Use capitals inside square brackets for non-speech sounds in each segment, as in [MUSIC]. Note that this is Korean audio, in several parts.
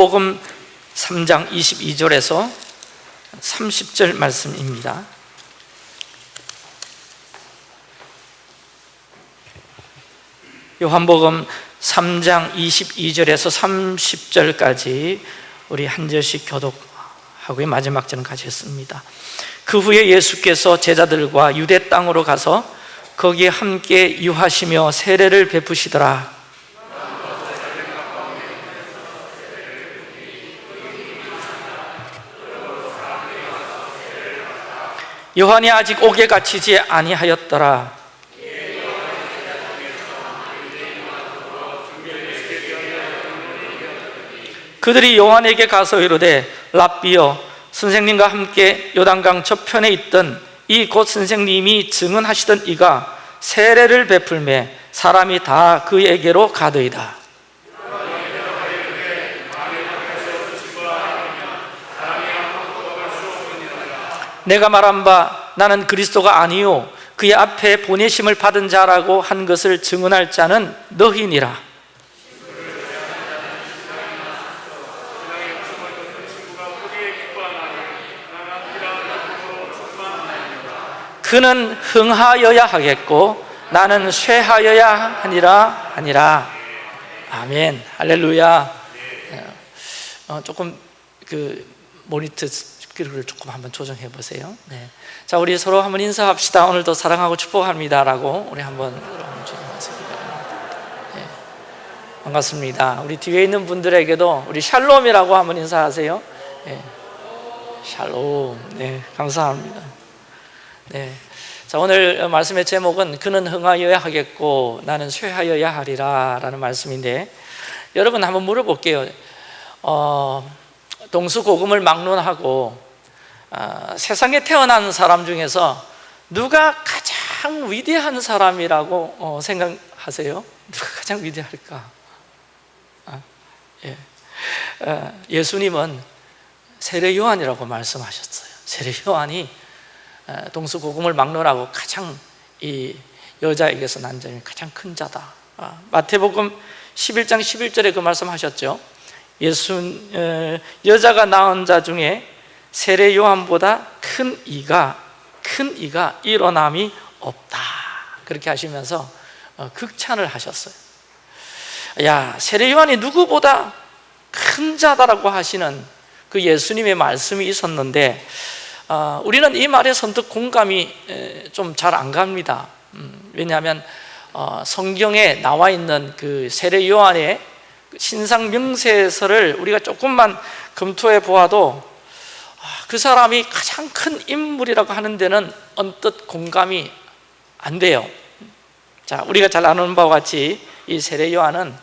복음 3장 22절에서 30절 말씀입니다. 요한복음 3장 22절에서 30절까지 우리 한 절씩 교독하고 마지막 절은 같이 했습니다. 그 후에 예수께서 제자들과 유대 땅으로 가서 거기에 함께 유하시며 세례를 베푸시더라 요한이 아직 옥에 갇히지 아니하였더라. 그들이 요한에게 가서 이르되 랍비여 선생님과 함께 요단강 저편에 있던 이 곧 선생님이 증언하시던 이가 세례를 베풀매 사람이 다 그에게로 가더이다 내가 말한 바 나는 그리스도가 아니요. 그의 앞에 보내심을 받은 자라고 한 것을 증언할 자는 너희니라. 그는 흥하여야 하겠고 나는 쇠하여야 하니라 하니라. 아멘. 할렐루야. 어, 조금 그 모니터 스피커를 조금 한번 조정해 보세요 네. 자 우리 서로 한번 인사합시다 오늘도 사랑하고 축복합니다 라고 우리 한번 네. 반갑습니다 우리 뒤에 있는 분들에게도 우리 샬롬이라고 한번 인사하세요 네. 샬롬 네 감사합니다 네. 자 오늘 말씀의 제목은 그는 흥하여야 하겠고 나는 쇠하여야 하리라 라는 말씀인데 여러분 한번 물어볼게요 어, 동수고금을 막론하고 어, 세상에 태어난 사람 중에서 누가 가장 위대한 사람이라고 어, 생각하세요? 누가 가장 위대할까? 아, 예. 어, 예수님은 세례 요한이라고 말씀하셨어요 세례 요한이 동수고금을 막론하고 가장 이 여자에게서 난 점이 가장 큰 자다 아, 마태복음 11장 11절에 그 말씀하셨죠 예수 여자가 낳은 자 중에 세례 요한보다 큰 이가 큰 이가 일어남이 없다. 그렇게 하시면서 어, 극찬을 하셨어요. 야 세례 요한이 누구보다 큰 자다라고 하시는 그 예수님의 말씀이 있었는데 어, 우리는 이 말에 선뜻 공감이 좀 잘 안 갑니다. 음, 왜냐하면 어, 성경에 나와 있는 그 세례 요한의 신상 명세서를 우리가 조금만 검토해 보아도 아, 그 사람이 가장 큰 인물이라고 하는 데는 언뜻 공감이 안 돼요. 자, 우리가 잘 아는 바와 같이 이 세례 요한은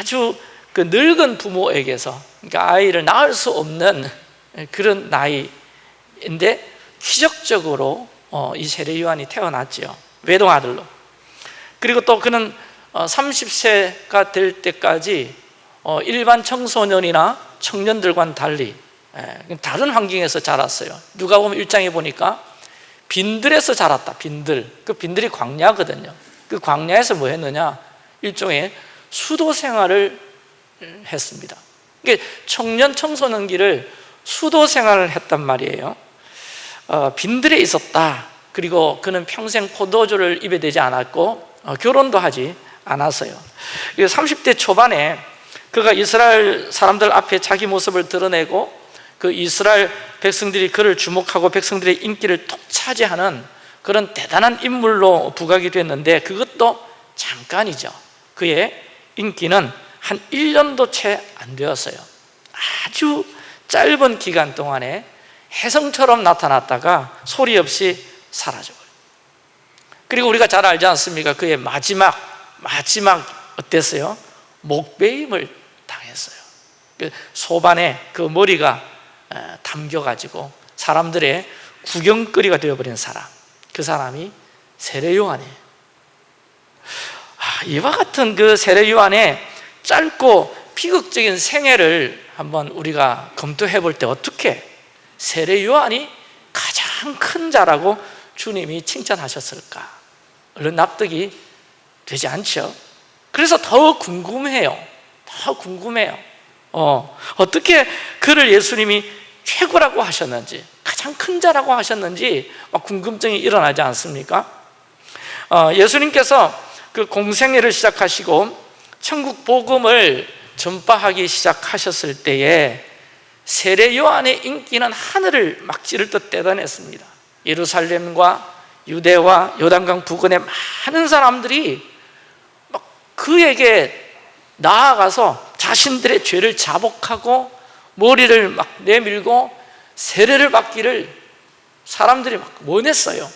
아주 그 늙은 부모에게서 그러니까 아이를 낳을 수 없는 그런 나이 인데 기적적으로 어, 이 세례 요한이 태어났죠 외동 아들로. 그리고 또 그는 30세가 어, 될 때까지 어, 일반 청소년이나 청년들과는 달리 예, 다른 환경에서 자랐어요. 누가 보면 일장에 보니까 빈들에서 자랐다 빈들. 그 빈들이 광야거든요. 그 광야에서 뭐 했느냐? 일종의 수도 생활을 했습니다. 청년 청소년기를 수도 생활을 했단 말이에요. 어, 빈들에 있었다. 그리고 그는 평생 포도주를 입에 대지 않았고 어, 결혼도 하지 않았어요. 30대 초반에 그가 이스라엘 사람들 앞에 자기 모습을 드러내고 그 이스라엘 백성들이 그를 주목하고 백성들의 인기를 톡 차지하는 그런 대단한 인물로 부각이 됐는데 그것도 잠깐이죠 그의 인기는 한 1년도 채 안 되었어요 아주 짧은 기간 동안에 혜성처럼 나타났다가 소리 없이 사라져버려요 그리고 우리가 잘 알지 않습니까? 그의 마지막 마지막 어땠어요? 목베임을 당했어요 그 소반에 그 머리가 담겨가지고 사람들의 구경거리가 되어버린 사람 그 사람이 세례 요한이에요 아, 이와 같은 그 세례 요한의 짧고 비극적인 생애를 한번 우리가 검토해 볼 때 어떻게 세례 요한이 가장 큰 자라고 주님이 칭찬하셨을까? 얼른 납득이 되지 않죠? 그래서 더 궁금해요 더 궁금해요 어, 어떻게 그를 예수님이 최고라고 하셨는지 가장 큰 자라고 하셨는지 막 궁금증이 일어나지 않습니까? 어, 예수님께서 그 공생애를 시작하시고 천국 복음을 전파하기 시작하셨을 때에 세례 요한의 인기는 하늘을 막 찌를 듯 대단했습니다 예루살렘과 유대와 요단강 부근의 많은 사람들이 막 그에게 나아가서 자신들의 죄를 자복하고 머리를 막 내밀고 세례를 받기를 사람들이 막 원했어요.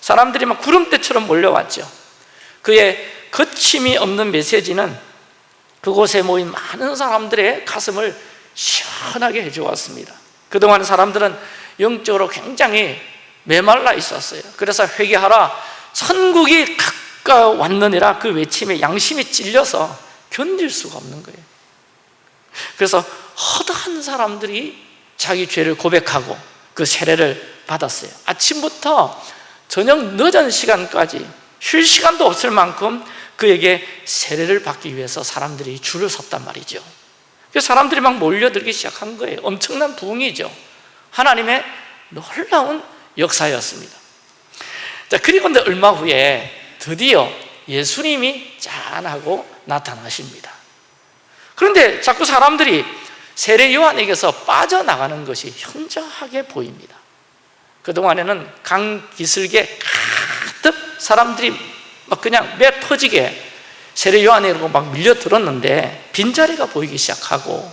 사람들이 막 구름대처럼 몰려왔죠. 그의 거침이 없는 메시지는 그곳에 모인 많은 사람들의 가슴을 시원하게 해주었습니다. 그동안 사람들은 영적으로 굉장히 메말라 있었어요. 그래서 회개하라 선국이 가까웠느니라 그 외침에 양심이 찔려서 견딜 수가 없는 거예요. 그래서 허다한 사람들이 자기 죄를 고백하고 그 세례를 받았어요. 아침부터 저녁 늦은 시간까지 쉴 시간도 없을 만큼 그에게 세례를 받기 위해서 사람들이 줄을 섰단 말이죠. 그래서 사람들이 막 몰려들기 시작한 거예요. 엄청난 부흥이죠. 하나님의 놀라운 역사였습니다. 자 그리고 얼마 후에 드디어 예수님이 짠하고 나타나십니다. 그런데 자꾸 사람들이 세례 요한에게서 빠져나가는 것이 현저하게 보입니다. 그동안에는 강 기슭에 가득 사람들이 막 그냥 매 퍼지게 세례 요한이라고 막 밀려들었는데 빈자리가 보이기 시작하고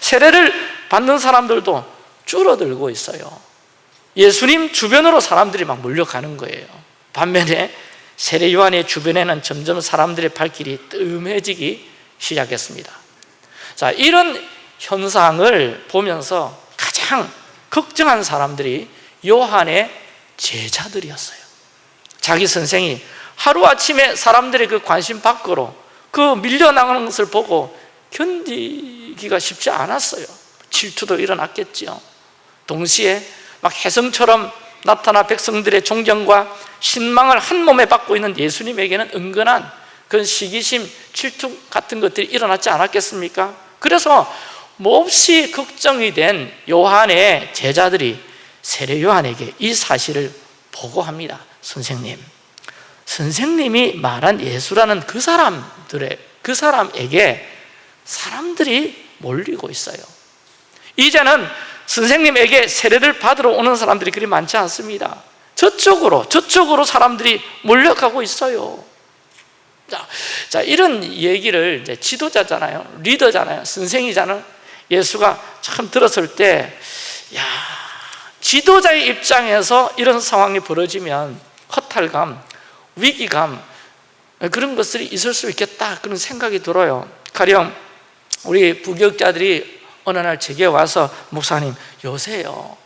세례를 받는 사람들도 줄어들고 있어요. 예수님 주변으로 사람들이 막 몰려가는 거예요. 반면에 세례 요한의 주변에는 점점 사람들의 발길이 뜸해지기 시작했습니다. 자 이런 현상을 보면서 가장 걱정한 사람들이 요한의 제자들이었어요. 자기 선생이 하루아침에 사람들의 그 관심 밖으로 그 밀려나가는 것을 보고 견디기가 쉽지 않았어요. 질투도 일어났겠죠 동시에 막 혜성처럼 나타나 백성들의 존경과 신망을 한 몸에 받고 있는 예수님에게는 은근한 그런 시기심, 질투 같은 것들이 일어났지 않았겠습니까? 그래서 몹시 걱정이 된 요한의 제자들이 세례 요한에게 이 사실을 보고합니다. 선생님 선생님이 말한 예수라는 그 사람들의 그 사람에게 사람들이 몰리고 있어요. 이제는 선생님에게 세례를 받으러 오는 사람들이 그리 많지 않습니다. 저쪽으로 저쪽으로 사람들이 몰려가고 있어요. 자, 자 이런 얘기를 이제 지도자잖아요. 리더잖아요. 선생이잖아요 예수가 참 들었을 때 야, 지도자의 입장에서 이런 상황이 벌어지면 허탈감, 위기감 그런 것들이 있을 수 있겠다 그런 생각이 들어요. 가령 우리 부교육자들이 어느 날 제게 와서 목사님 요새요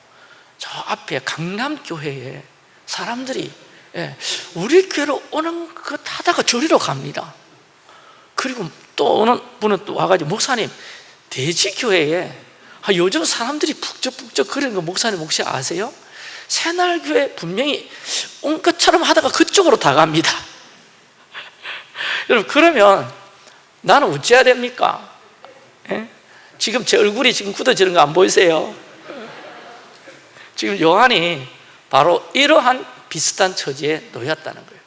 저 앞에 강남교회에 사람들이 예, 우리 교회로 오는 것 하다가 저리로 갑니다. 그리고 또 어느 분은 또 와가지고 목사님 대지교회에 아, 요즘 사람들이 북적북적 그러는 거 목사님 혹시 아세요? 새날교회 분명히 온 것처럼 하다가 그쪽으로 다 갑니다 [LAUGHS] 여러분 그러면 나는 어찌해야 됩니까? 예? 지금 제 얼굴이 지금 굳어지는 거 안 보이세요? 지금 요한이 바로 이러한 비슷한 처지에 놓였다는 거예요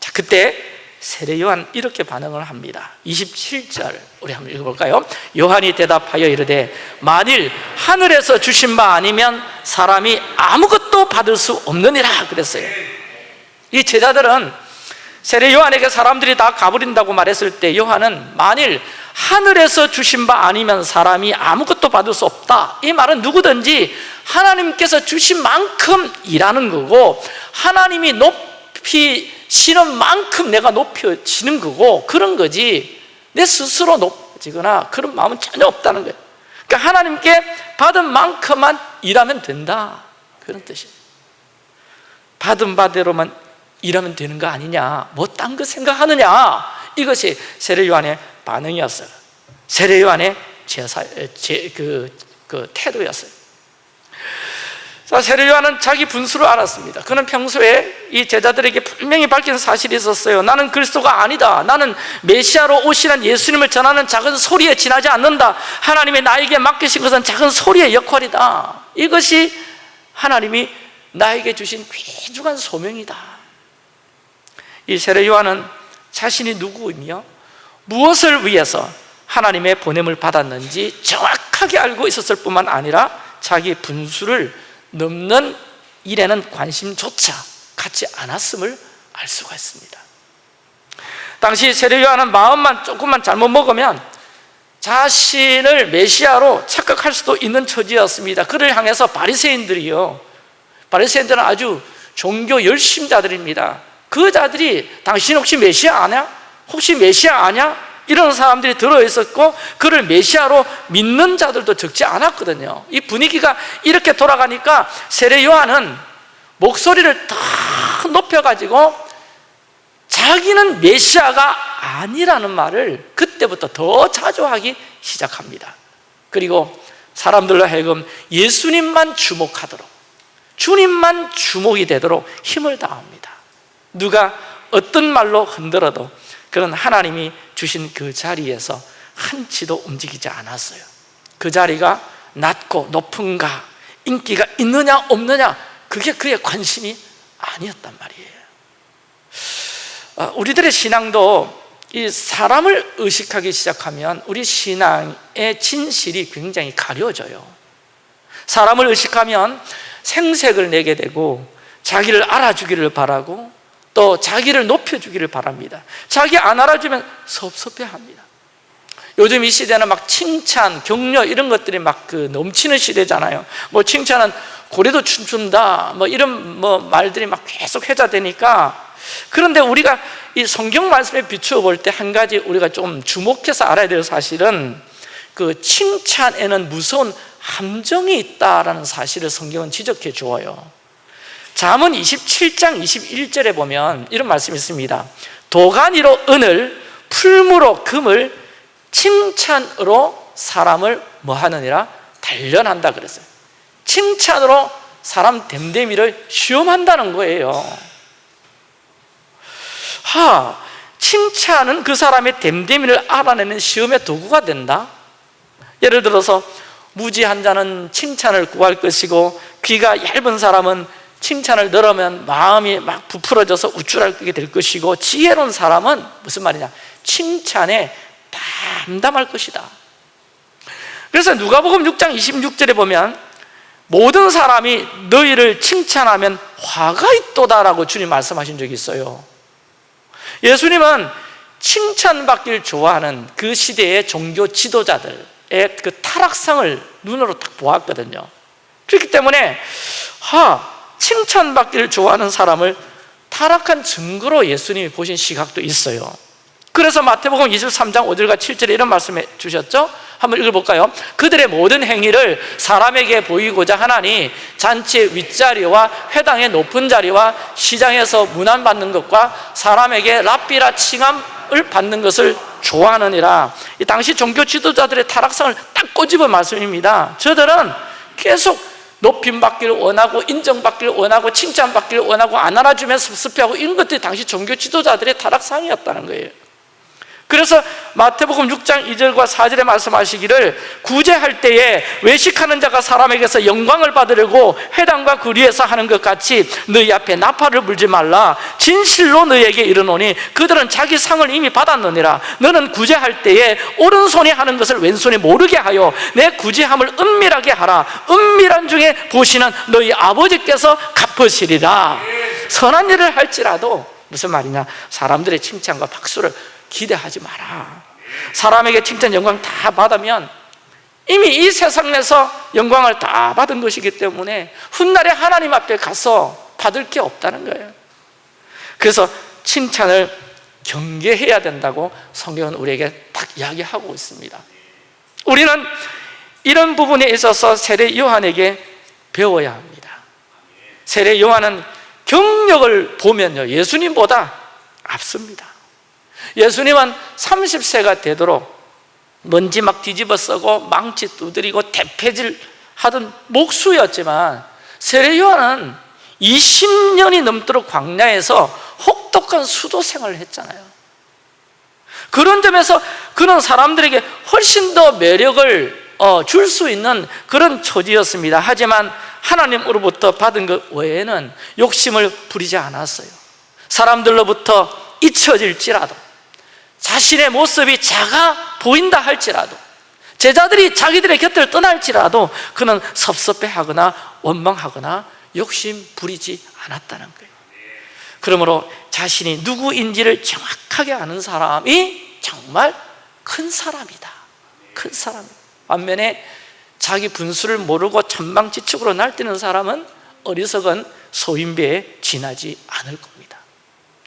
자 그때 세례 요한 이렇게 반응을 합니다. 27절 우리 한번 읽어볼까요? 요한이 대답하여 이르되 만일 하늘에서 주신 바 아니면 사람이 아무것도 받을 수 없느니라 그랬어요. 이 제자들은 세례 요한에게 사람들이 다 가버린다고 말했을 때 요한은 만일 하늘에서 주신 바 아니면 사람이 아무것도 받을 수 없다. 이 말은 누구든지 하나님께서 주신 만큼 일하는 거고 하나님이 높이 시는 만큼 내가 높여지는 거고 그런 거지. 내 스스로 높아지거나 그런 마음은 전혀 없다는 거예요. 그러니까 하나님께 받은 만큼만 일하면 된다. 그런 뜻이에요. 받은 바대로만 일하면 되는 거 아니냐? 뭐 딴 거 생각하느냐? 이것이 세례요한의 반응이었어요. 세례요한의 제사, 제, 그, 그 태도였어요 자, 세례 요한은 자기 분수를 알았습니다. 그는 평소에 이 제자들에게 분명히 밝힌 사실이 있었어요. 나는 그리스도가 아니다. 나는 메시아로 오시는 예수님을 전하는 작은 소리에 지나지 않는다. 하나님이 나에게 맡기신 것은 작은 소리의 역할이다. 이것이 하나님이 나에게 주신 귀중한 소명이다. 이 세례 요한은 자신이 누구이며 무엇을 위해서 하나님의 보냄을 받았는지 정확하게 알고 있었을 뿐만 아니라 자기 분수를 넘는 일에는 관심조차 갖지 않았음을 알 수가 있습니다 당시 세례 요한은 마음만 조금만 잘못 먹으면 자신을 메시아로 착각할 수도 있는 처지였습니다 그를 향해서 바리새인들이요 바리새인들은 아주 종교 열심자들입니다 그 자들이 당신 혹시 메시아 아냐? 혹시 메시아 아냐? 이런 사람들이 들어있었고 그를 메시아로 믿는 자들도 적지 않았거든요. 이 분위기가 이렇게 돌아가니까 세례 요한은 목소리를 더 높여가지고 자기는 메시아가 아니라는 말을 그때부터 더 자주 하기 시작합니다. 그리고 사람들로 하여금 예수님만 주목하도록 주님만 주목이 되도록 힘을 다합니다. 누가 어떤 말로 흔들어도 그런 하나님이 주신 그 자리에서 한치도 움직이지 않았어요. 그 자리가 낮고 높은가 인기가 있느냐 없느냐 그게 그의 관심이 아니었단 말이에요. 어, 우리들의 신앙도 이 사람을 의식하기 시작하면 우리 신앙의 진실이 굉장히 가려져요. 사람을 의식하면 생색을 내게 되고 자기를 알아주기를 바라고 또 자기를 높여주기를 바랍니다. 자기 안 알아주면 섭섭해합니다. 요즘 이 시대는 막 칭찬, 격려 이런 것들이 막 그 넘치는 시대잖아요. 뭐 칭찬은 고래도 춤춘다 뭐 이런 뭐 말들이 막 계속 회자되니까 그런데 우리가 이 성경 말씀에 비추어 볼 때 한 가지 우리가 좀 주목해서 알아야 될 사실은 그 칭찬에는 무서운 함정이 있다라는 사실을 성경은 지적해 주어요 잠언 27장 21절에 보면 이런 말씀이 있습니다. 도가니로 은을 풀무로 금을 칭찬으로 사람을 뭐하느니라 단련한다 그랬어요. 칭찬으로 사람 댐댐이를 시험한다는 거예요. 하, 칭찬은 그 사람의 댐댐이를 알아내는 시험의 도구가 된다. 예를 들어서 무지한 자는 칭찬을 구할 것이고 귀가 얇은 사람은 칭찬을 들으면 마음이 막 부풀어져서 우쭐하게 될 것이고 지혜로운 사람은 무슨 말이냐? 칭찬에 담담할 것이다. 그래서 누가복음 6장 26절에 보면 모든 사람이 너희를 칭찬하면 화가 있도다라고 주님 말씀하신 적이 있어요. 예수님은 칭찬받길 좋아하는 그 시대의 종교 지도자들의 그 타락상을 눈으로 딱 보았거든요. 그렇기 때문에 하 칭찬받기를 좋아하는 사람을 타락한 증거로 예수님이 보신 시각도 있어요 그래서 마태복음 23장 5절과 7절에 이런 말씀해 주셨죠? 한번 읽어볼까요? 그들의 모든 행위를 사람에게 보이고자 하나니 잔치의 윗자리와 회당의 높은 자리와 시장에서 문안받는 것과 사람에게 랍비라 칭함을 받는 것을 좋아하느니라 이 당시 종교 지도자들의 타락상을 딱 꼬집은 말씀입니다 저들은 계속 높임받기를 원하고 인정받기를 원하고 칭찬받기를 원하고 안 알아주면 섭섭해하고 이런 것들이 당시 종교 지도자들의 타락상이었다는 거예요 그래서 마태복음 6장 2절과 4절에 말씀하시기를 구제할 때에 외식하는 자가 사람에게서 영광을 받으려고 회당과 그리에서 하는 것 같이 너희 앞에 나팔을 불지 말라. 진실로 너희에게 이르노니 그들은 자기 상을 이미 받았느니라. 너는 구제할 때에 오른손이 하는 것을 왼손이 모르게 하여 내 구제함을 은밀하게 하라. 은밀한 중에 보시는 너희 아버지께서 갚으시리라. 선한 일을 할지라도 무슨 말이냐? 사람들의 칭찬과 박수를 기대하지 마라. 사람에게 칭찬 영광 다 받으면 이미 이 세상에서 영광을 다 받은 것이기 때문에 훗날에 하나님 앞에 가서 받을 게 없다는 거예요. 그래서 칭찬을 경계해야 된다고 성경은 우리에게 딱 이야기하고 있습니다. 우리는 이런 부분에 있어서 세례 요한에게 배워야 합니다. 세례 요한은 경력을 보면요 예수님보다 앞섭니다 예수님은 30세가 되도록 먼지 막 뒤집어 쓰고 망치 두드리고 대패질 하던 목수였지만 세례 요한은 20년이 넘도록 광야에서 혹독한 수도 생활을 했잖아요. 그런 점에서 그는 사람들에게 훨씬 더 매력을 어, 줄수 있는 그런 처지였습니다. 하지만 하나님으로부터 받은 것 외에는 욕심을 부리지 않았어요. 사람들로부터 잊혀질지라도 자신의 모습이 작아 보인다 할지라도 제자들이 자기들의 곁을 떠날지라도 그는 섭섭해하거나 원망하거나 욕심 부리지 않았다는 거예요. 그러므로 자신이 누구인지를 정확하게 아는 사람이 정말 큰 사람이다. 큰 사람. 반면에 자기 분수를 모르고 천방지축으로 날뛰는 사람은 어리석은 소인배에 지나지 않을 겁니다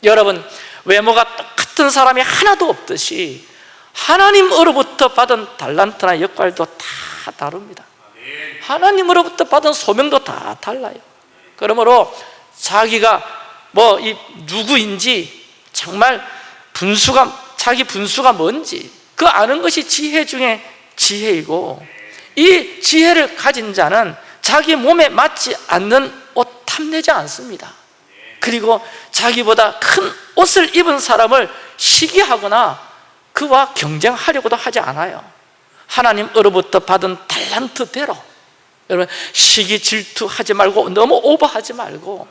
여러분 외모가 똑같은 사람이 하나도 없듯이 하나님으로부터 받은 달란트나 역할도 다 다릅니다. 하나님으로부터 받은 소명도 다 달라요. 그러므로 자기가 뭐 이 누구인지 정말 분수가 자기 분수가 뭔지 그 아는 것이 지혜 중에 지혜이고 이 지혜를 가진 자는 자기 몸에 맞지 않는 옷 탐내지 않습니다 그리고 자기보다 큰 옷을 입은 사람을 시기하거나 그와 경쟁하려고도 하지 않아요. 하나님으로부터 받은 달란트대로. 여러분 시기 질투하지 말고 너무 오버하지 말고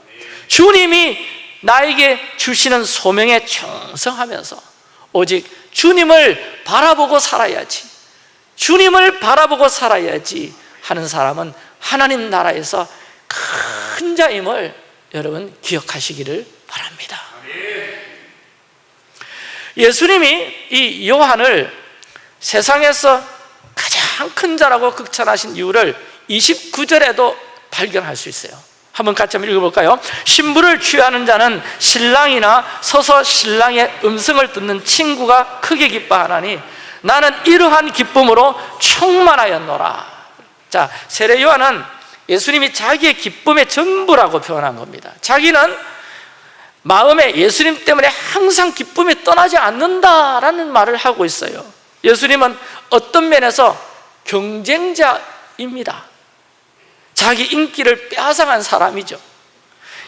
주님이 나에게 주시는 소명에 충성하면서 오직 주님을 바라보고 살아야지 주님을 바라보고 살아야지 하는 사람은 하나님 나라에서 큰 자임을 여러분 기억하시기를 바랍니다. 예수님이 이 요한을 세상에서 가장 큰 자라고 극찬하신 이유를 29절에도 발견할 수 있어요. 한번 같이 한번 읽어볼까요? 신부를 취하는 자는 신랑이나 서서 신랑의 음성을 듣는 친구가 크게 기뻐하나니 나는 이러한 기쁨으로 충만하였노라. 자 세례 요한은 예수님이 자기의 기쁨의 전부라고 표현한 겁니다. 자기는 마음에 예수님 때문에 항상 기쁨이 떠나지 않는다라는 말을 하고 있어요. 예수님은 어떤 면에서 경쟁자입니다. 자기 인기를 빼앗아간 사람이죠.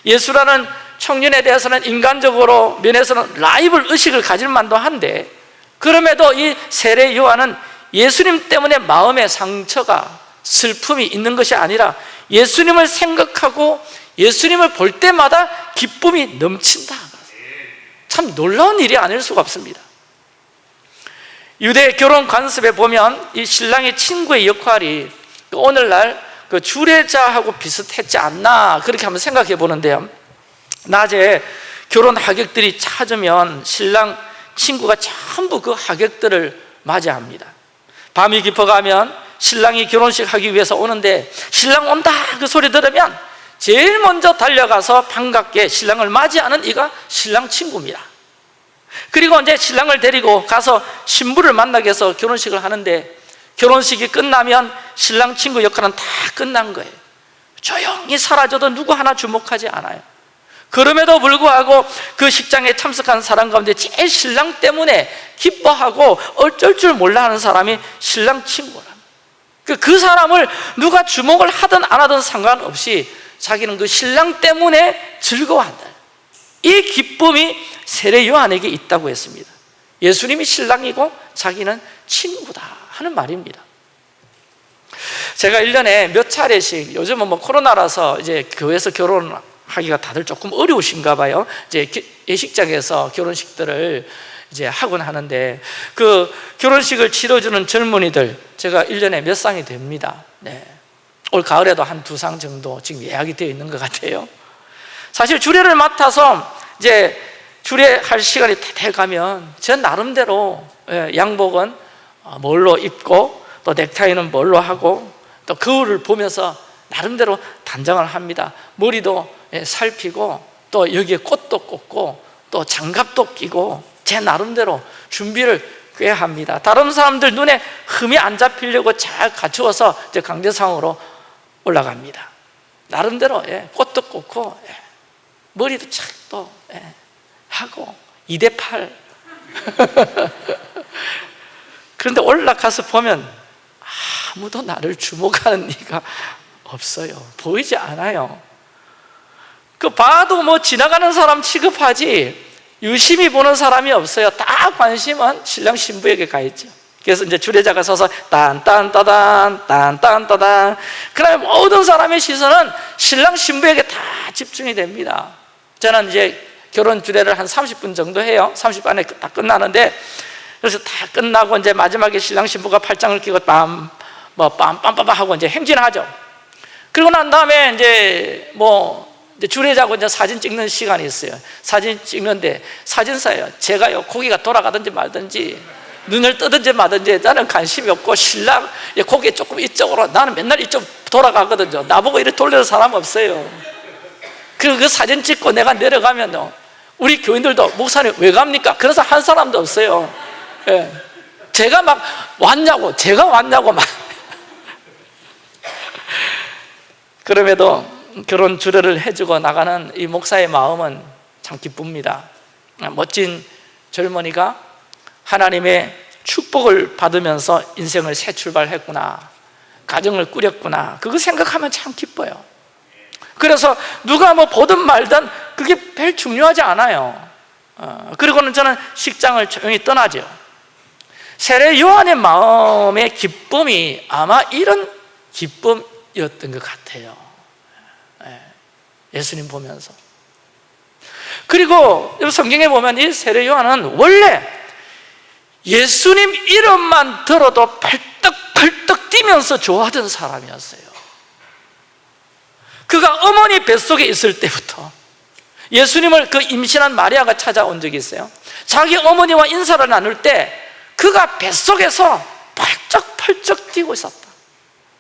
예수라는 청년에 대해서는 인간적으로 면에서는 라이벌 의식을 가질 만도 한데 그럼에도 이 세례 요한은 예수님 때문에 마음의 상처가 슬픔이 있는 것이 아니라 예수님을 생각하고 예수님을 볼 때마다 기쁨이 넘친다. 참 놀라운 일이 아닐 수가 없습니다. 유대 결혼 관습에 보면 이 신랑의 친구의 역할이 오늘날 그 주례자하고 비슷했지 않나 그렇게 한번 생각해 보는데요. 낮에 결혼 하객들이 찾으면 신랑 친구가 전부 그 하객들을 맞이합니다. 밤이 깊어가면 신랑이 결혼식 하기 위해서 오는데 신랑 온다 그 소리 들으면 제일 먼저 달려가서 반갑게 신랑을 맞이하는 이가 신랑 친구입니다. 그리고 이제 신랑을 데리고 가서 신부를 만나기 위해서 결혼식을 하는데 결혼식이 끝나면 신랑 친구 역할은 다 끝난 거예요. 조용히 사라져도 누구 하나 주목하지 않아요. 그럼에도 불구하고 그 식장에 참석한 사람 가운데 제일 신랑 때문에 기뻐하고 어쩔 줄 몰라 하는 사람이 신랑 친구라. 그, 그 사람을 누가 주목을 하든 안 하든 상관없이 자기는 그 신랑 때문에 즐거워한다. 이 기쁨이 세례 요한에게 있다고 했습니다. 예수님이 신랑이고 자기는 친구다 하는 말입니다. 제가 1년에 몇 차례씩 요즘은 뭐 코로나라서 이제 교회에서 결혼하기가 다들 조금 어려우신가 봐요. 이제 예식장에서 결혼식들을 이제 하곤 하는데 그 결혼식을 치러주는 젊은이들 제가 1년에 몇 쌍이 됩니다. 네. 올 가을에도 한 두 상 정도 지금 예약이 되어 있는 것 같아요. 사실 주례를 맡아서 이제 주례할 시간이 돼 가면 전 나름대로 예, 양복은 어, 뭘로 입고 또 넥타이는 뭘로 하고 또 거울을 보면서 나름대로 단장을 합니다. 머리도 예, 살피고 또 여기에 꽃도 꽂고 또 장갑도 끼고 제 나름대로 준비를 꽤 합니다. 다른 사람들 눈에 흠이 안 잡히려고 잘 갖추어서 이제 강대상으로 올라갑니다. 나름대로 예, 꽃도 꽂고 예, 머리도 착또 예, 하고 2대 8 [LAUGHS] 그런데 올라가서 보면 아무도 나를 주목하는 네가 없어요. 보이지 않아요. 그 봐도 뭐 지나가는 사람 취급하지 유심히 보는 사람이 없어요. 다 관심은 신랑 신부에게 가 있죠. 그래서 이제 주례자가 서서 딴딴따단 딴딴따단. 그다음에 모든 사람의 시선은 신랑 신부에게 다 집중이 됩니다. 저는 이제 결혼 주례를 한 30분 정도 해요. 30분에 다 끝나는데 그래서 다 끝나고 이제 마지막에 신랑 신부가 팔짱을 끼고 빰, 뭐 빰빰빰빰 하고 이제 행진하죠. 그리고 난 다음에 이제 뭐 이제 주례자고 이제 사진 찍는 시간이 있어요. 사진 찍는데 사진사예요. 제가요 고기가 돌아가든지 말든지 눈을 뜨든지 마든지 나는 관심이 없고 신랑 고개 조금 이쪽으로 나는 맨날 이쪽 돌아가거든요. 나보고 이렇게 돌리는 사람 없어요. 그리고 그 사진 찍고 내가 내려가면 우리 교인들도 목사님 왜 갑니까? 그래서 한 사람도 없어요. 예. 제가 막 왔냐고 제가 왔냐고 막 [LAUGHS] 그럼에도 결혼 주례를 해주고 나가는 이 목사의 마음은 참 기쁩니다. 멋진 젊은이가 하나님의 축복을 받으면서 인생을 새 출발했구나 가정을 꾸렸구나 그거 생각하면 참 기뻐요. 그래서 누가 뭐 보든 말든 그게 별 중요하지 않아요. 어, 그리고는 저는 식장을 조용히 떠나죠. 세례 요한의 마음의 기쁨이 아마 이런 기쁨이었던 것 같아요 예, 예수님 보면서. 그리고 성경에 보면 이 세례 요한은 원래 예수님 이름만 들어도 펄떡펄떡 뛰면서 좋아하던 사람이었어요. 그가 어머니 뱃속에 있을 때부터 예수님을 그 임신한 마리아가 찾아온 적이 있어요. 자기 어머니와 인사를 나눌 때 그가 뱃속에서 펄쩍펄쩍 뛰고 있었다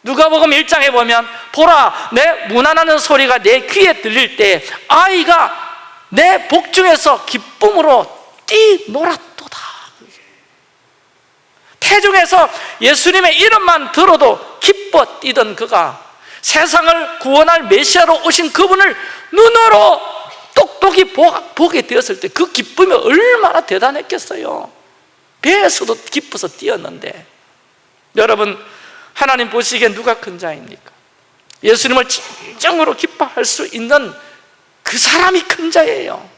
누가복음 1장에 보면 보라 내 문안하는 소리가 내 귀에 들릴 때 아이가 내 복중에서 기쁨으로 뛰놀았도다. 태중에서 예수님의 이름만 들어도 기뻐 뛰던 그가 세상을 구원할 메시아로 오신 그분을 눈으로 똑똑히 보게 되었을 때 그 기쁨이 얼마나 대단했겠어요. 배에서도 기뻐서 뛰었는데. 여러분 하나님 보시기에 누가 큰 자입니까? 예수님을 진정으로 기뻐할 수 있는 그 사람이 큰 자예요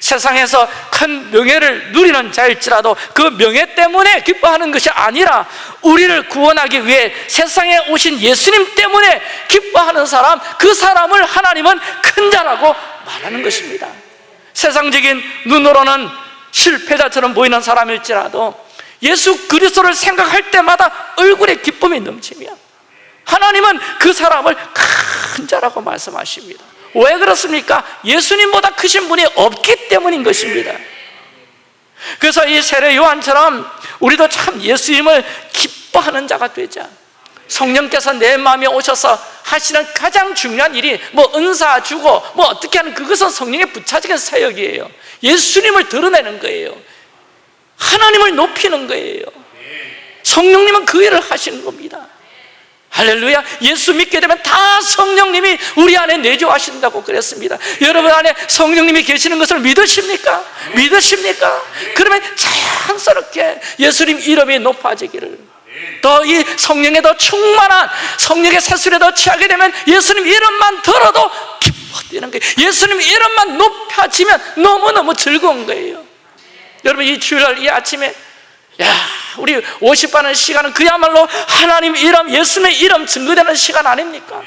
세상에서 큰 명예를 누리는 자일지라도 그 명예 때문에 기뻐하는 것이 아니라 우리를 구원하기 위해 세상에 오신 예수님 때문에 기뻐하는 사람 그 사람을 하나님은 큰 자라고 말하는 것입니다 세상적인 눈으로는 실패자처럼 보이는 사람일지라도 예수 그리스도를 생각할 때마다 얼굴에 기쁨이 넘치며 하나님은 그 사람을 큰 자라고 말씀하십니다. 왜 그렇습니까? 예수님보다 크신 분이 없기 때문인 것입니다. 그래서 이 세례 요한처럼 우리도 참 예수님을 기뻐하는 자가 되자. 성령께서 내 마음에 오셔서 하시는 가장 중요한 일이 뭐 은사 주고 뭐 어떻게 하는 그것은 성령의 부차적인 사역이에요. 예수님을 드러내는 거예요 하나님을 높이는 거예요. 성령님은 그 일을 하시는 겁니다. 할렐루야. 예수 믿게 되면 다 성령님이 우리 안에 내조하신다고 그랬습니다. 여러분 안에 성령님이 계시는 것을 믿으십니까? 믿으십니까? 그러면 자연스럽게 예수님 이름이 높아지기를. 더 이 성령에 더 충만한 성령의 세술에 더 취하게 되면 예수님 이름만 들어도 기뻐지는 거예요. 예수님 이름만 높아지면 너무너무 즐거운 거예요 여러분 이 주일날 이 아침에 야 우리 50반의 시간은 그야말로 하나님 이름 예수님의 이름 증거되는 시간 아닙니까?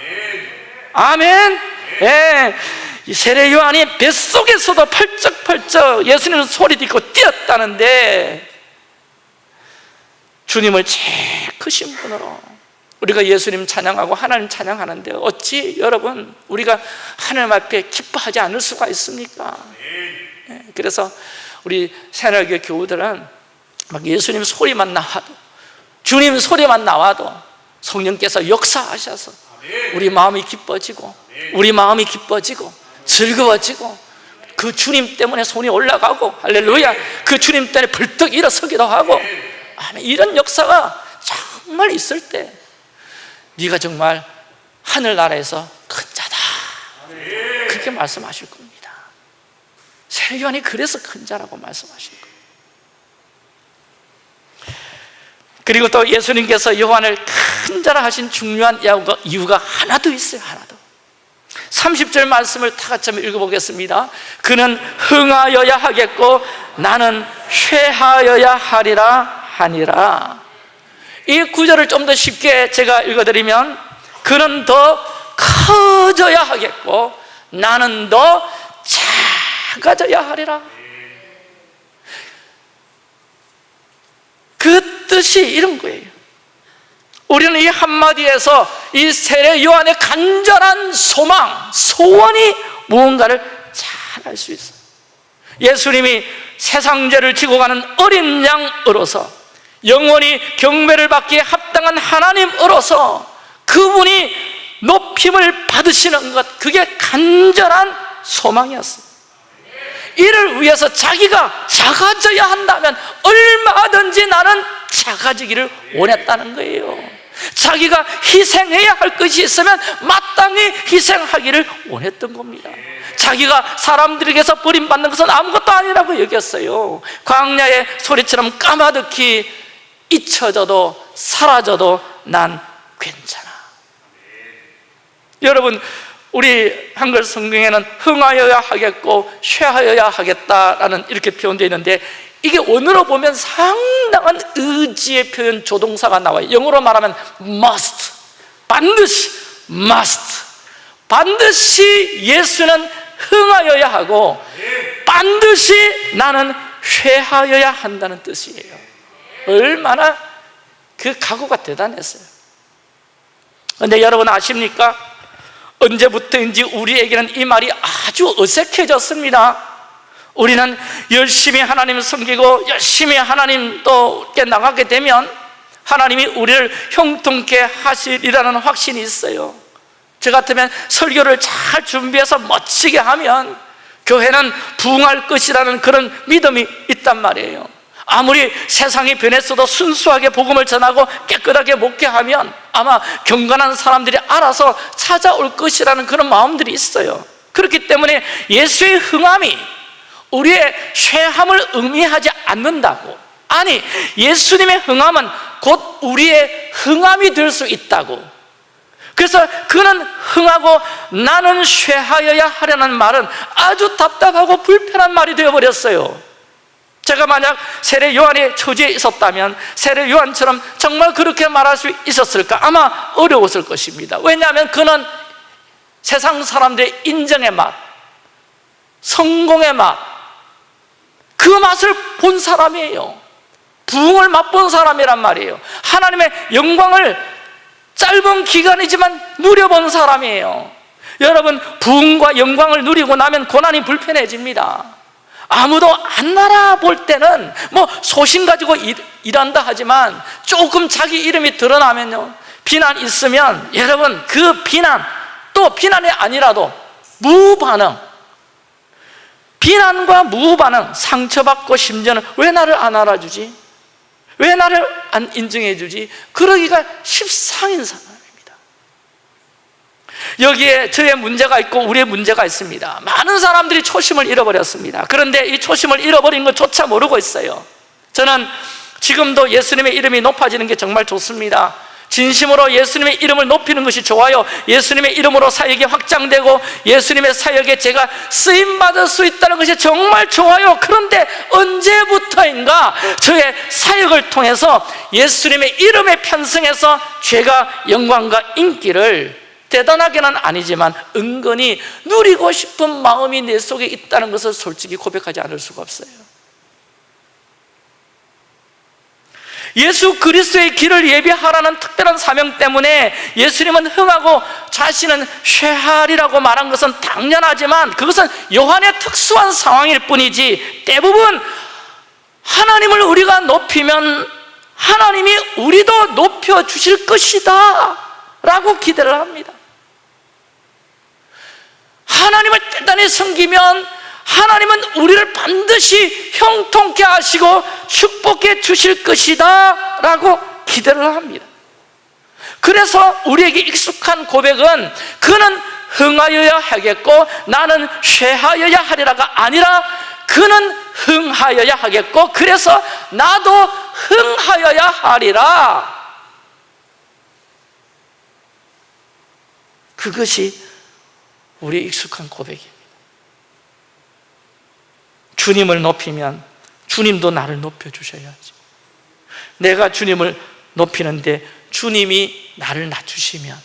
아멘 예. 이 세례 요한이 뱃속에서도 펄쩍펄쩍 예수님 소리 듣고 뛰었다는데 주님을 제일 크신 분으로 우리가 예수님 찬양하고 하나님 찬양하는데 어찌 여러분 우리가 하나님 앞에 기뻐하지 않을 수가 있습니까? 예. 그래서 우리 새날교 교우들은 막 예수님 소리만 나와도 주님 소리만 나와도 성령께서 역사하셔서 우리 마음이 기뻐지고 우리 마음이 기뻐지고 즐거워지고 그 주님 때문에 손이 올라가고 할렐루야 그 주님 때문에 벌떡 일어서기도 하고 이런 역사가 정말 있을 때 네가 정말 하늘나라에서 큰 자다. 그렇게 말씀하실 겁니다 세례요한이 그래서 큰 자라고 말씀하신 거예요. 그리고 또 예수님께서 요한을 큰 자라 하신 중요한 이유가, 이유가 하나 더 있어요 하나 더 30절 말씀을 다 같이 한번 읽어보겠습니다. 그는 흥하여야 하겠고 나는 쇠하여야 하리라 하니라. 이 구절을 좀 더 쉽게 제가 읽어드리면 그는 더 커져야 하겠고 나는 더 작 아져야 하리라. 그 뜻이 이런 거예요. 우리는 이 한마디에서 이 세례 요한의 간절한 소망, 소원이 무언가를 잘 알 수 있어요. 예수님이 세상죄를 지고 가는 어린 양으로서 영원히 경배를 받기에 합당한 하나님으로서 그분이 높임을 받으시는 것 그게 간절한 소망이었어요 이를 위해서 자기가 작아져야 한다면 얼마든지 나는 작아지기를 원했다는 거예요. 자기가 희생해야 할 것이 있으면 마땅히 희생하기를 원했던 겁니다. 자기가 사람들에게서 버림받는 것은 아무것도 아니라고 여겼어요. 광야의 소리처럼 까마득히 잊혀져도 사라져도 난 괜찮아. 여러분 우리 한글 성경에는 흥하여야 하겠고 쇠하여야 하겠다라는 이렇게 표현되어 있는데 이게 원어로 보면 상당한 의지의 표현 조동사가 나와요. 영어로 말하면 must 반드시 must. 반드시 예수는 흥하여야 하고 반드시 나는 쇠하여야 한다는 뜻이에요. 얼마나 그 각오가 대단했어요. 근데 여러분 아십니까? 언제부터인지 우리에게는 이 말이 아주 어색해졌습니다. 우리는 열심히 하나님 섬기고 열심히 하나님 또 나가게 되면 하나님이 우리를 형통케 하시리라는 확신이 있어요. 저 같으면 설교를 잘 준비해서 멋지게 하면 교회는 부흥할 것이라는 그런 믿음이 있단 말이에요 아무리 세상이 변했어도 순수하게 복음을 전하고 깨끗하게 목회하면 아마 경건한 사람들이 알아서 찾아올 것이라는 그런 마음들이 있어요. 그렇기 때문에 예수의 흥함이 우리의 쇠함을 의미하지 않는다고. 아니 예수님의 흥함은 곧 우리의 흥함이 될 수 있다고. 그래서 그는 흥하고 나는 쇠하여야 하려는 말은 아주 답답하고 불편한 말이 되어버렸어요 제가 만약 세례 요한의 처지에 있었다면 세례 요한처럼 정말 그렇게 말할 수 있었을까? 아마 어려웠을 것입니다. 왜냐하면 그는 세상 사람들의 인정의 맛 성공의 맛 그 맛을 본 사람이에요. 부흥을 맛본 사람이란 말이에요. 하나님의 영광을 짧은 기간이지만 누려본 사람이에요. 여러분 부흥과 영광을 누리고 나면 고난이 불편해집니다 아무도 안 알아볼 때는 뭐 소신 가지고 일, 일한다 하지만 조금 자기 이름이 드러나면요 비난 있으면 여러분 그 비난 또 비난이 아니라도 무반응 비난과 무반응 상처받고 심지어는 왜 나를 안 알아주지? 왜 나를 안 인정해 주지? 그러기가 십상인 상황 여기에 저의 문제가 있고 우리의 문제가 있습니다. 많은 사람들이 초심을 잃어버렸습니다. 그런데 이 초심을 잃어버린 것조차 모르고 있어요. 저는 지금도 예수님의 이름이 높아지는 게 정말 좋습니다. 진심으로 예수님의 이름을 높이는 것이 좋아요. 예수님의 이름으로 사역이 확장되고 예수님의 사역에 제가 쓰임받을 수 있다는 것이 정말 좋아요. 그런데 언제부터인가 저의 사역을 통해서 예수님의 이름에 편승해서 죄가 영광과 인기를 대단하게는 아니지만 은근히 누리고 싶은 마음이 내 속에 있다는 것을 솔직히 고백하지 않을 수가 없어요. 예수 그리스도의 길을 예비하라는 특별한 사명 때문에 예수님은 흥하고 자신은 쇠하리라고 말한 것은 당연하지만 그것은 요한의 특수한 상황일 뿐이지 대부분 하나님을 우리가 높이면 하나님이 우리도 높여주실 것이다 라고 기대를 합니다 하나님을 대단히 섬기면 하나님은 우리를 반드시 형통케 하시고 축복해 주실 것이다 라고 기대를 합니다. 그래서 우리에게 익숙한 고백은 그는 흥하여야 하겠고 나는 쇠하여야 하리라가 아니라 그는 흥하여야 하겠고 그래서 나도 흥하여야 하리라. 그것이 우리 익숙한 고백입니다 주님을 높이면 주님도 나를 높여주셔야지. 내가 주님을 높이는데 주님이 나를 낮추시면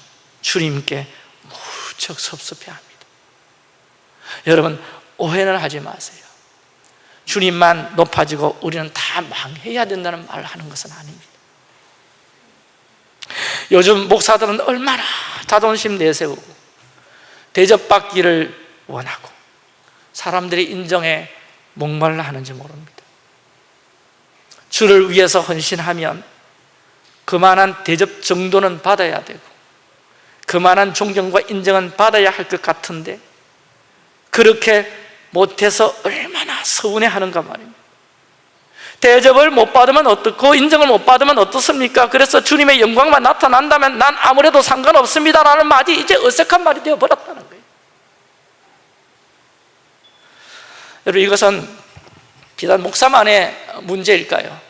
주님께 무척 섭섭해합니다. 여러분 오해는 하지 마세요. 주님만 높아지고 우리는 다 망해야 된다는 말을 하는 것은 아닙니다. 요즘 목사들은 얼마나 자존심 내세우고 대접받기를 원하고 사람들이 인정에 목말라 하는지 모릅니다. 주를 위해서 헌신하면 그만한 대접 정도는 받아야 되고 그만한 존경과 인정은 받아야 할 것 같은데 그렇게 못해서 얼마나 서운해하는가 말입니다 대접을 못 받으면 어떻고 인정을 못 받으면 어떻습니까? 그래서 주님의 영광만 나타난다면 난 아무래도 상관없습니다라는 말이 이제 어색한 말이 되어버렸다는 거예요 여러분 이것은 비단 목사만의 문제일까요?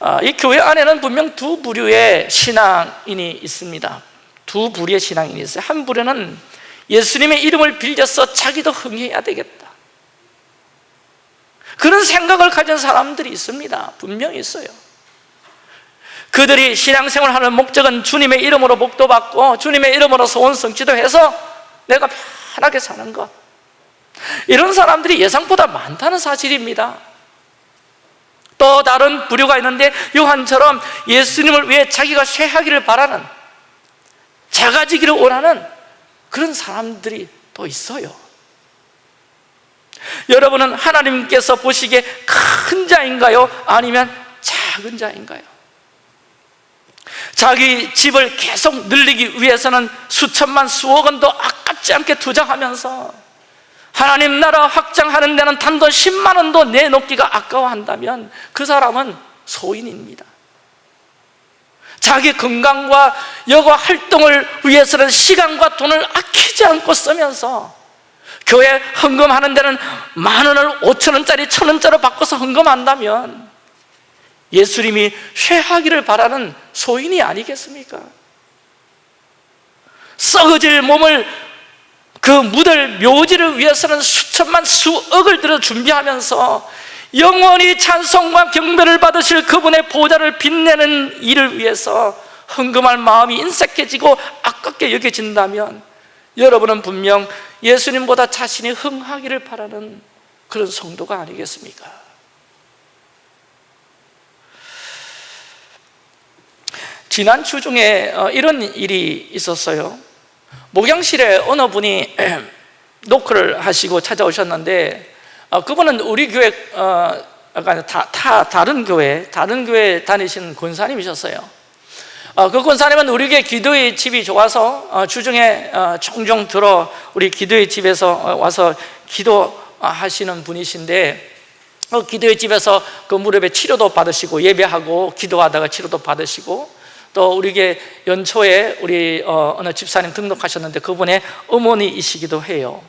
아, 이 교회 안에는 분명 두 부류의 신앙인이 있습니다 두 부류의 신앙인이 있어요 한 부류는 예수님의 이름을 빌려서 자기도 흥해야 되겠다 그런 생각을 가진 사람들이 있습니다. 분명히 있어요. 그들이 신앙생활 하는 목적은 주님의 이름으로 복도 받고 주님의 이름으로 소원 성취도 해서 내가 편하게 사는 것. 이런 사람들이 예상보다 많다는 사실입니다. 또 다른 부류가 있는데 요한처럼 예수님을 위해 자기가 쇠하기를 바라는 작아지기를 원하는 그런 사람들이 또 있어요 여러분은 하나님께서 보시기에 큰 자인가요? 아니면 작은 자인가요? 자기 집을 계속 늘리기 위해서는 수천만 수억 원도 아깝지 않게 투자하면서 하나님 나라 확장하는 데는 단돈 10만 원도 내놓기가 아까워한다면 그 사람은 소인입니다 자기 건강과 여가 활동을 위해서는 시간과 돈을 아끼지 않고 쓰면서 교회 헌금하는 데는 만 원을 오천 원짜리 천 원짜리 바꿔서 헌금한다면 예수님이 쇠하기를 바라는 소인이 아니겠습니까? 썩어질 몸을 그 묻을 묘지를 위해서는 수천만 수억을 들어 준비하면서 영원히 찬송과 경배를 받으실 그분의 보좌를 빛내는 일을 위해서 헌금할 마음이 인색해지고 아깝게 여겨진다면 여러분은 분명 예수님보다 자신이 흥하기를 바라는 그런 성도가 아니겠습니까? 지난 주 중에 어, 이런 일이 있었어요 목양실에 어느 분이 [CLEARS THROAT] 노크를 하시고 찾아오셨는데 어, 그분은 우리 교회 어, 다, 다, 다른 교회 다른 교회 다니시는 권사님이셨어요 어, 그 권사님은 우리 교회 기도의 집이 좋아서 어, 주중에 어, 종종 들어 우리 기도의 집에서 어, 와서 기도하시는 분이신데 어, 기도의 집에서 그 무릎에 치료도 받으시고 예배하고 기도하다가 치료도 받으시고 또 우리 게 연초에 우리 어, 어느 집사님 등록하셨는데 그분의 어머니이시기도 해요.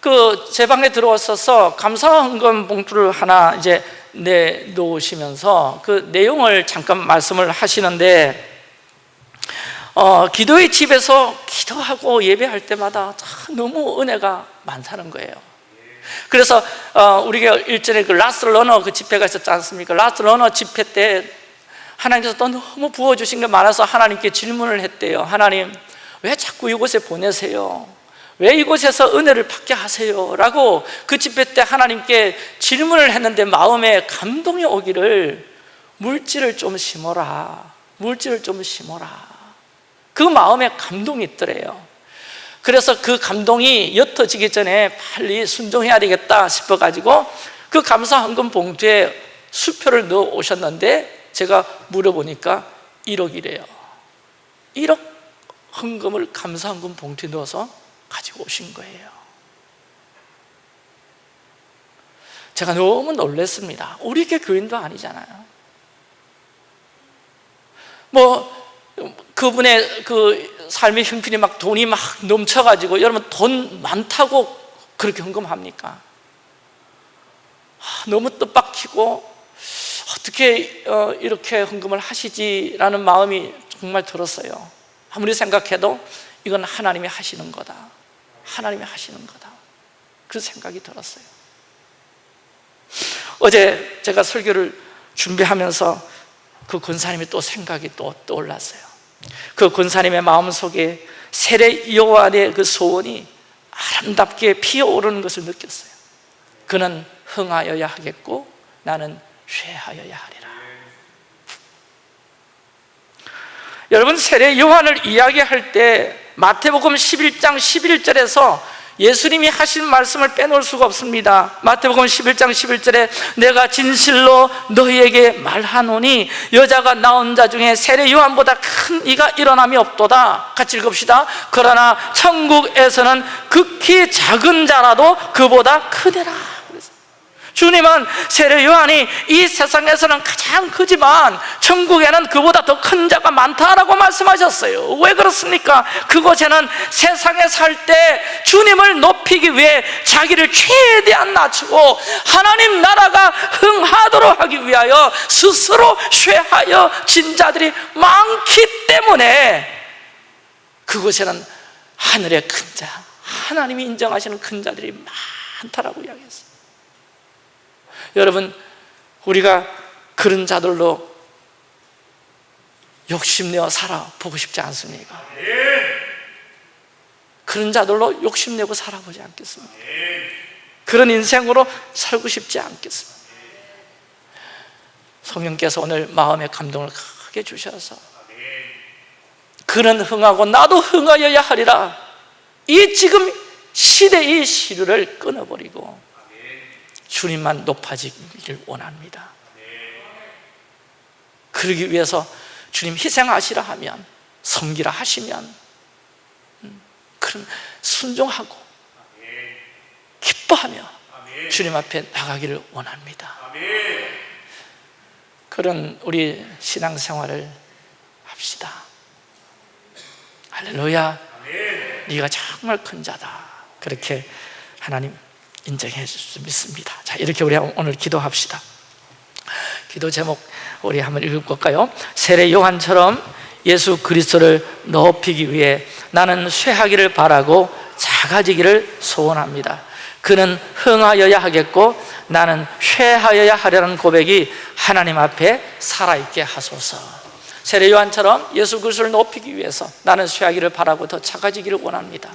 그 제 방에 들어왔어서 감사 헌금 봉투를 하나 이제 내놓으시면서 그 내용을 잠깐 말씀을 하시는데 어, 기도의 집에서 기도하고 예배할 때마다 너무 은혜가 많다는 거예요. 그래서 어, 우리가 일전에 그 Last Runner 그 집회가 있었지 않습니까? Last Runner 집회 때 하나님께서 또 너무 부어주신 게 많아서 하나님께 질문을 했대요 하나님 왜 자꾸 이곳에 보내세요? 왜 이곳에서 은혜를 받게 하세요? 라고 그 집회 때 하나님께 질문을 했는데 마음에 감동이 오기를 물질을 좀 심어라 물질을 좀 심어라 그 마음에 감동이 있더래요. 그래서 그 감동이 옅어지기 전에 빨리 순종해야 되겠다 싶어가지고 그 감사 헌금 봉투에 수표를 넣어 오셨는데 제가 물어보니까 1억이래요. 1억 헌금을 감사 헌금 봉투에 넣어서 가지고 오신 거예요. 제가 너무 놀랐습니다. 우리 교 교인도 아니잖아요. 뭐 그분의 그 삶의 형편이 막 돈이 막 넘쳐가지고 여러분 돈 많다고 그렇게 헌금합니까? 아, 너무 뜻밖이고 어떻게 어, 이렇게 헌금을 하시지라는 마음이 정말 들었어요. 아무리 생각해도 이건 하나님이 하시는 거다. 하나님이 하시는 거다. 그 생각이 들었어요. 어제 제가 설교를 준비하면서 그 권사님이 또 생각이 또 떠올랐어요 그 권사님의 마음속에 세례 요한의 그 소원이 아름답게 피어오르는 것을 느꼈어요. 그는 흥하여야 하겠고 나는 쇠하여야 하리라. 여러분 세례 요한을 이야기할 때 마태복음 11장 11절에서 예수님이 하신 말씀을 빼놓을 수가 없습니다. 마태복음 11장 11절에 내가 진실로 너희에게 말하노니 여자가 낳은 자 중에 세례 요한보다 큰 이가 일어남이 없도다. 같이 읽읍시다. 그러나 천국에서는 극히 작은 자라도 그보다 크대라 주님은 세례 요한이 이 세상에서는 가장 크지만 천국에는 그보다 더 큰 자가 많다라고 말씀하셨어요 왜 그렇습니까? 그곳에는 세상에 살 때 주님을 높이기 위해 자기를 최대한 낮추고 하나님 나라가 흥하도록 하기 위하여 스스로 쇠하여 진 자들이 많기 때문에 그곳에는 하늘의 큰 자, 하나님이 인정하시는 큰 자들이 많다라고 이야기했어요 여러분 우리가 그런 자들로 욕심내어 살아보고 싶지 않습니까? 그런 자들로 욕심내고 살아보지 않겠습니까? 그런 인생으로 살고 싶지 않겠습니까? 성령께서 오늘 마음의 감동을 크게 주셔서 그는 흥하고 나도 흥하여야 하리라 이 지금 시대의 시류를 끊어버리고 주님만 높아지기를 원합니다. 그러기 위해서 주님 희생하시라 하면 섬기라 하시면 음, 그런 순종하고 기뻐하며 주님 앞에 나가기를 원합니다. 그런 우리 신앙생활을 합시다. 할렐루야. 네가 정말 큰 자다. 그렇게 하나님 인정해 줄 수 믿습니다. 자 이렇게 우리 오늘 기도합시다. 기도 제목 우리 한번 읽어볼까요? 세례 요한처럼 예수 그리스도를 높이기 위해 나는 쇠하기를 바라고 작아지기를 소원합니다. 그는 흥하여야 하겠고 나는 쇠하여야 하려는 고백이 하나님 앞에 살아있게 하소서. 세례 요한처럼 예수 그리스도를 높이기 위해서 나는 쇠하기를 바라고 더 작아지기를 원합니다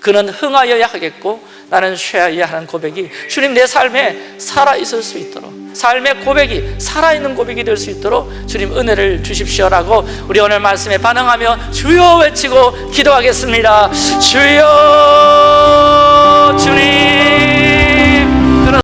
그는 흥하여야 하겠고 나는 쇠하여야 하는 고백이 주님 내 삶에 살아있을 수 있도록 삶의 고백이 살아있는 고백이 될 수 있도록 주님 은혜를 주십시오라고 우리 오늘 말씀에 반응하며 주여 외치고 기도하겠습니다. 주여 주님